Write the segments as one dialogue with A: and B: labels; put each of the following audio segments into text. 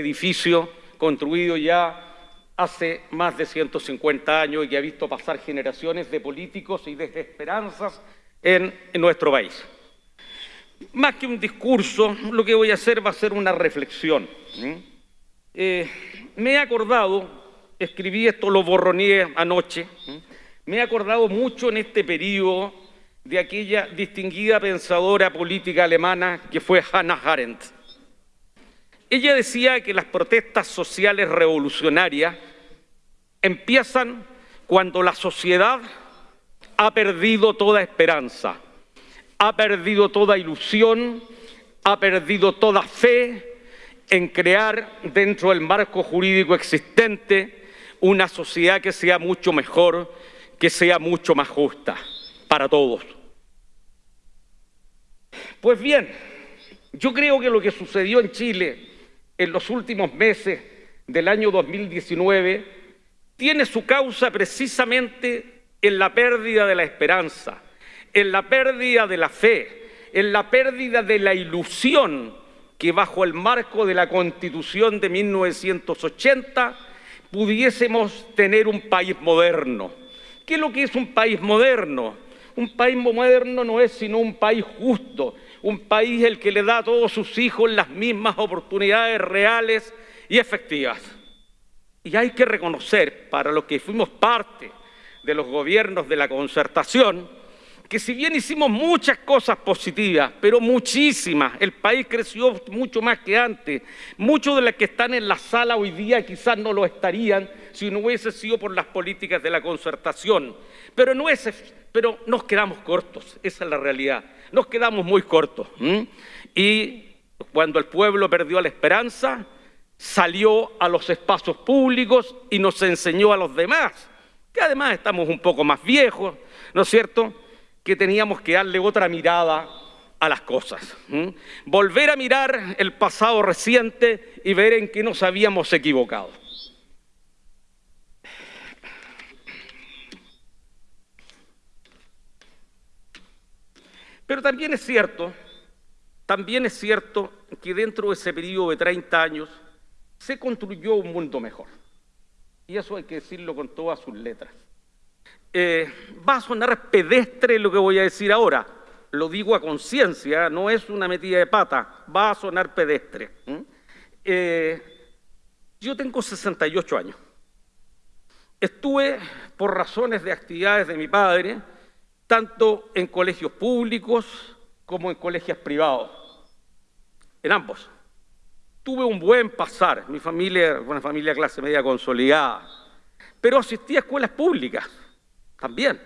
A: edificio construido ya hace más de 150 años y que ha visto pasar generaciones de políticos y de esperanzas en, nuestro país. Más que un discurso, lo que voy a hacer va a ser una reflexión. Eh, me he acordado, escribí esto, lo borroneé anoche, me he acordado mucho en este periodo de aquella distinguida pensadora política alemana que fue Hannah Arendt. Ella decía que las protestas sociales revolucionarias empiezan cuando la sociedad ha perdido toda esperanza, ha perdido toda ilusión, ha perdido toda fe en crear dentro del marco jurídico existente una sociedad que sea mucho mejor, que sea mucho más justa para todos. Pues bien, yo creo que lo que sucedió en Chile en los últimos meses del año 2019 tiene su causa precisamente en la pérdida de la esperanza, en la pérdida de la fe, en la pérdida de la ilusión que bajo el marco de la Constitución de 1980 pudiésemos tener un país moderno. ¿Qué es lo que es un país moderno? Un país moderno no es sino un país justo, un país el que le da a todos sus hijos las mismas oportunidades reales y efectivas. Y hay que reconocer, para los que fuimos parte de los gobiernos de la concertación, que si bien hicimos muchas cosas positivas, pero muchísimas, el país creció mucho más que antes, muchos de los que están en la sala hoy día quizás no lo estarían si no hubiese sido por las políticas de la concertación, pero, no es, pero nos quedamos cortos, esa es la realidad, nos quedamos muy cortos. Y cuando el pueblo perdió la esperanza, salió a los espacios públicos y nos enseñó a los demás, que además estamos un poco más viejos, ¿no es cierto?, que teníamos que darle otra mirada a las cosas. Volver a mirar el pasado reciente y ver en qué nos habíamos equivocado. Pero también es cierto, también es cierto que dentro de ese periodo de 30 años se construyó un mundo mejor. Y eso hay que decirlo con todas sus letras. Eh, va a sonar pedestre lo que voy a decir ahora, lo digo a conciencia, no es una metida de pata, va a sonar pedestre. Eh, yo tengo 68 años. Estuve, por razones de actividades de mi padre, tanto en colegios públicos como en colegios privados, en ambos tuve un buen pasar, mi familia, una familia clase media consolidada, pero asistí a escuelas públicas también.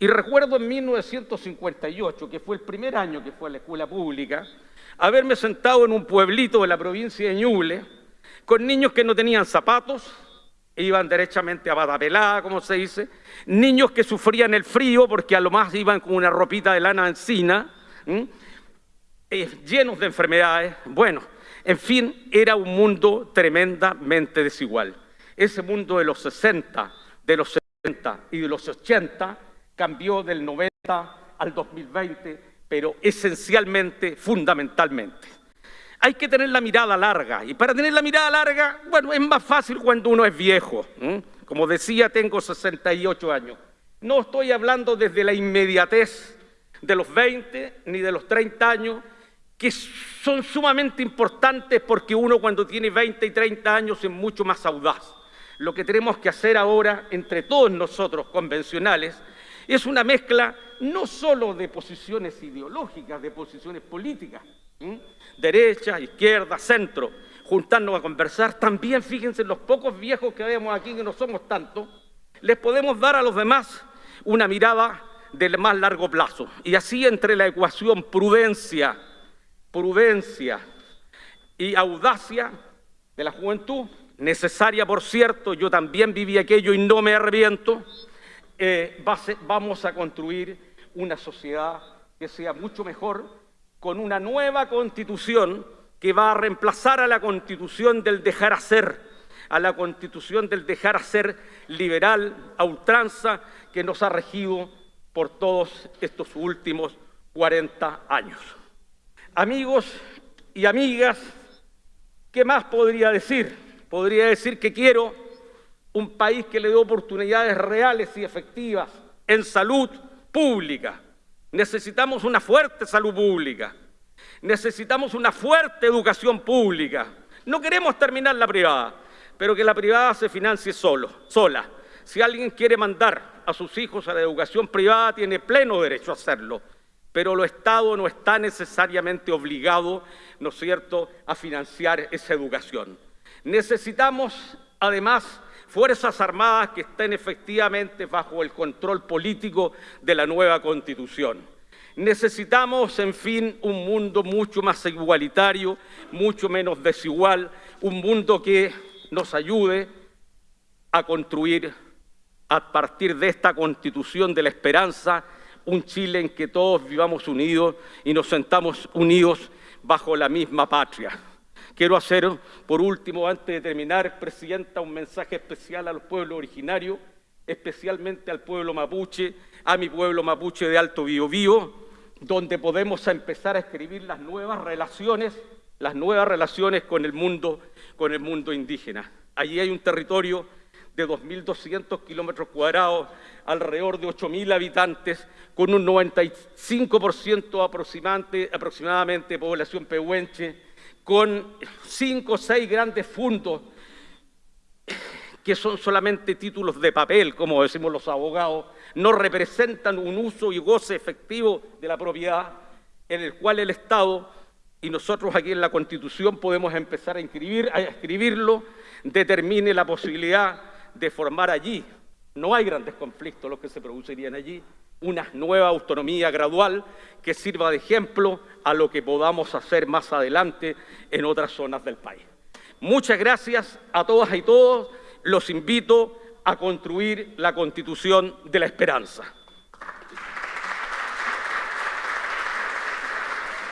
A: Y recuerdo en 1958, que fue el primer año que fue a la escuela pública, haberme sentado en un pueblito de la provincia de Ñuble, con niños que no tenían zapatos, e iban derechamente a batapelada, como se dice, niños que sufrían el frío porque a lo más iban con una ropita de lana encina, eh, llenos de enfermedades. Bueno, en fin, era un mundo tremendamente desigual. Ese mundo de los 60, de los 70 y de los 80 cambió del 90 al 2020, pero esencialmente, fundamentalmente. Hay que tener la mirada larga, y para tener la mirada larga, bueno, es más fácil cuando uno es viejo. Como decía, tengo 68 años. No estoy hablando desde la inmediatez de los 20 ni de los 30 años, que son sumamente importantes porque uno cuando tiene 20 y 30 años es mucho más audaz. Lo que tenemos que hacer ahora entre todos nosotros convencionales es una mezcla no solo de posiciones ideológicas, de posiciones políticas, derecha, izquierda, centro, juntarnos a conversar. También fíjense los pocos viejos que vemos aquí, que no somos tantos, les podemos dar a los demás una mirada del más largo plazo. Y así entre la ecuación prudencia, prudencia y audacia de la juventud, necesaria por cierto, yo también viví aquello y no me arrepiento, eh, vamos a construir una sociedad que sea mucho mejor con una nueva constitución que va a reemplazar a la constitución del dejar hacer, a la constitución del dejar hacer liberal, a ultranza, que nos ha regido por todos estos últimos 40 años. Amigos y amigas, ¿Qué más podría decir? Podría decir que quiero un país que le dé oportunidades reales y efectivas en salud pública. Necesitamos una fuerte salud pública. Necesitamos una fuerte educación pública. No queremos terminar la privada, pero que la privada se financie solo, sola. Si alguien quiere mandar a sus hijos a la educación privada, tiene pleno derecho a hacerlo pero el Estado no está necesariamente obligado, ¿no es cierto?, a financiar esa educación. Necesitamos, además, Fuerzas Armadas que estén efectivamente bajo el control político de la nueva Constitución. Necesitamos, en fin, un mundo mucho más igualitario, mucho menos desigual, un mundo que nos ayude a construir a partir de esta Constitución de la esperanza un Chile en que todos vivamos unidos y nos sentamos unidos bajo la misma patria. Quiero hacer, por último, antes de terminar, Presidenta, un mensaje especial a los pueblos originarios, especialmente al pueblo mapuche, a mi pueblo mapuche de Alto Biobío, donde podemos empezar a escribir las nuevas relaciones, las nuevas relaciones con el mundo, con el mundo indígena. Allí hay un territorio de 2.200 kilómetros cuadrados, alrededor de 8.000 habitantes, con un 95% aproximadamente, aproximadamente de población pehuenche, con cinco o seis grandes fundos que son solamente títulos de papel, como decimos los abogados, no representan un uso y goce efectivo de la propiedad en el cual el Estado y nosotros aquí en la Constitución podemos empezar a, inscribir, a escribirlo, determine la posibilidad de formar allí, no hay grandes conflictos los que se producirían allí, una nueva autonomía gradual que sirva de ejemplo a lo que podamos hacer más adelante en otras zonas del país. Muchas gracias a todas y todos. Los invito a construir la Constitución de la Esperanza.